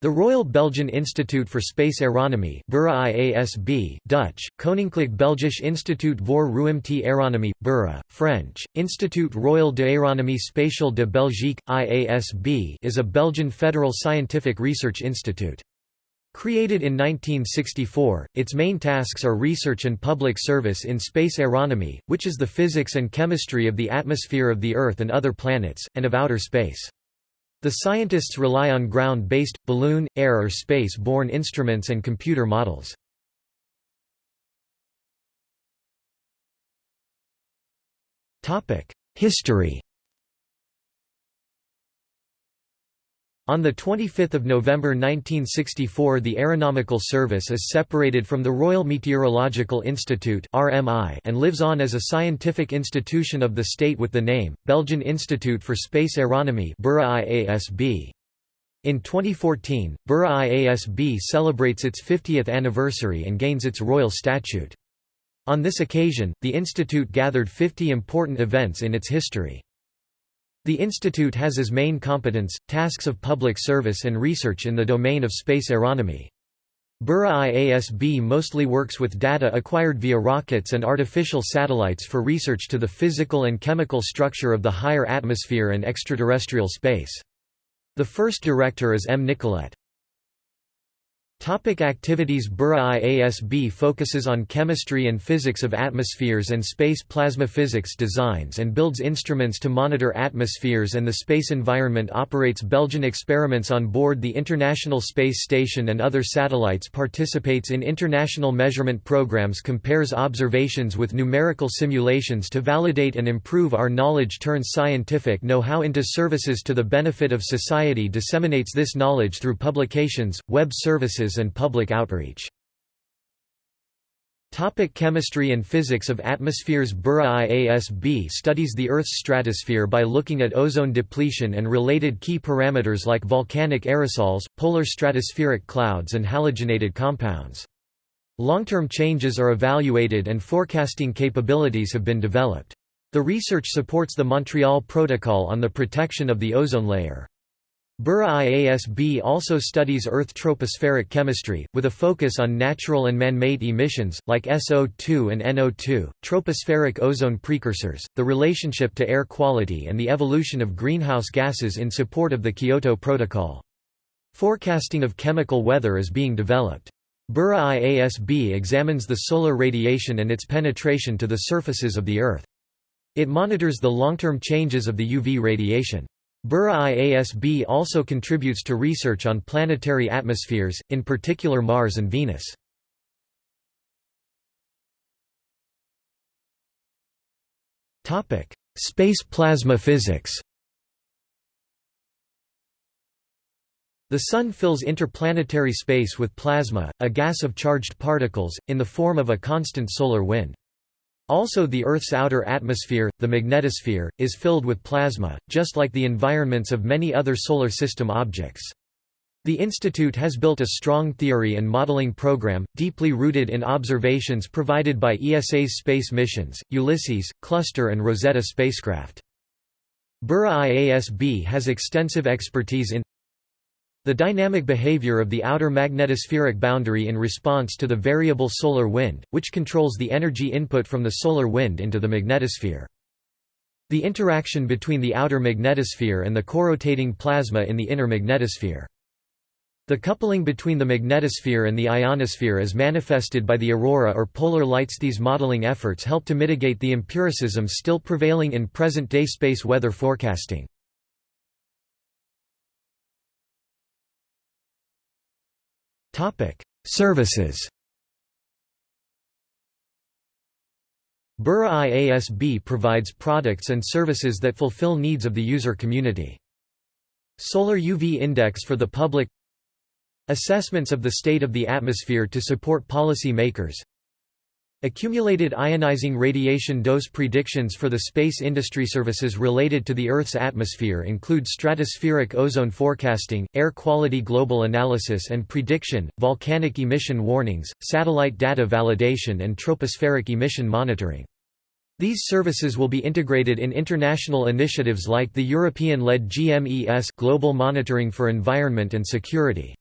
The Royal Belgian Institute for Space Aeronomy Dutch, Koninklijk Belgisch Instituut voor Ruimte Aeronomie, French, Institut Royal d'Aéronomie Spatiale de Belgique, IASB is a Belgian federal scientific research institute. Created in 1964, its main tasks are research and public service in space aeronomy, which is the physics and chemistry of the atmosphere of the Earth and other planets, and of outer space. The scientists rely on ground-based, balloon, air or space-borne instruments and computer models. History On 25 November 1964 the Aeronomical Service is separated from the Royal Meteorological Institute and lives on as a scientific institution of the state with the name, Belgian Institute for Space Aeronomy In 2014, BIRA IASB celebrates its 50th anniversary and gains its royal statute. On this occasion, the institute gathered 50 important events in its history. The institute has as main competence, tasks of public service and research in the domain of space aeronomy. BIRA IASB mostly works with data acquired via rockets and artificial satellites for research to the physical and chemical structure of the higher atmosphere and extraterrestrial space. The first director is M. Nicolet. Topic activities BIRA IASB focuses on chemistry and physics of atmospheres and space plasma physics designs and builds instruments to monitor atmospheres and the space environment operates Belgian experiments on board the International Space Station and other satellites participates in international measurement programs compares observations with numerical simulations to validate and improve our knowledge turns scientific know-how into services to the benefit of society disseminates this knowledge through publications, web services and public outreach. Topic chemistry and physics of atmospheres BIRA IASB studies the Earth's stratosphere by looking at ozone depletion and related key parameters like volcanic aerosols, polar stratospheric clouds and halogenated compounds. Long-term changes are evaluated and forecasting capabilities have been developed. The research supports the Montreal Protocol on the protection of the ozone layer. BIRA IASB also studies Earth tropospheric chemistry, with a focus on natural and man-made emissions, like SO2 and NO2, tropospheric ozone precursors, the relationship to air quality and the evolution of greenhouse gases in support of the Kyoto Protocol. Forecasting of chemical weather is being developed. BIRA IASB examines the solar radiation and its penetration to the surfaces of the Earth. It monitors the long-term changes of the UV radiation. BIRA IASB also contributes to research on planetary atmospheres, in particular Mars and Venus. Space plasma physics The Sun fills interplanetary space with plasma, a gas of charged particles, in the form of a constant solar wind. Also the Earth's outer atmosphere, the magnetosphere, is filled with plasma, just like the environments of many other Solar System objects. The Institute has built a strong theory and modeling program, deeply rooted in observations provided by ESA's space missions, Ulysses, Cluster and Rosetta spacecraft. BIRA IASB has extensive expertise in the dynamic behavior of the outer magnetospheric boundary in response to the variable solar wind, which controls the energy input from the solar wind into the magnetosphere. The interaction between the outer magnetosphere and the corotating plasma in the inner magnetosphere. The coupling between the magnetosphere and the ionosphere is manifested by the aurora or polar lights These modeling efforts help to mitigate the empiricism still prevailing in present-day space weather forecasting. Services. BIRA IASB provides products and services that fulfill needs of the user community. Solar UV Index for the public. Assessments of the state of the atmosphere to support policy makers Accumulated ionizing radiation dose predictions for the space industry services related to the Earth's atmosphere include stratospheric ozone forecasting, air quality global analysis and prediction, volcanic emission warnings, satellite data validation and tropospheric emission monitoring. These services will be integrated in international initiatives like the European-led GMES Global Monitoring for Environment and Security.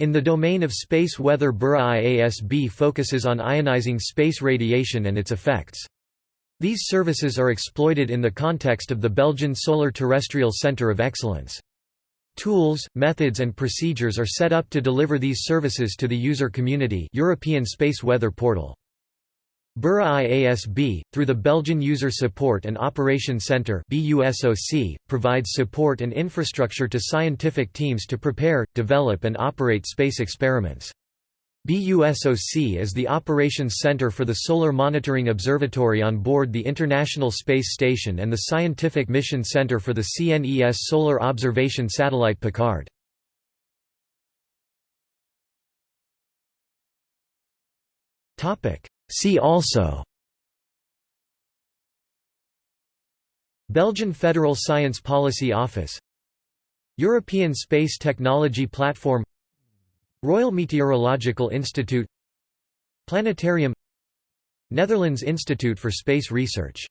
In the domain of space weather Bira IASB focuses on ionizing space radiation and its effects. These services are exploited in the context of the Belgian Solar Terrestrial Centre of Excellence. Tools, methods and procedures are set up to deliver these services to the user community European Space Weather Portal. Bira IASB, through the Belgian User Support and Operations Centre provides support and infrastructure to scientific teams to prepare, develop and operate space experiments. BUSOC is the operations center for the Solar Monitoring Observatory on board the International Space Station and the Scientific Mission Center for the CNES Solar Observation Satellite Picard. See also Belgian Federal Science Policy Office European Space Technology Platform Royal Meteorological Institute Planetarium Netherlands Institute for Space Research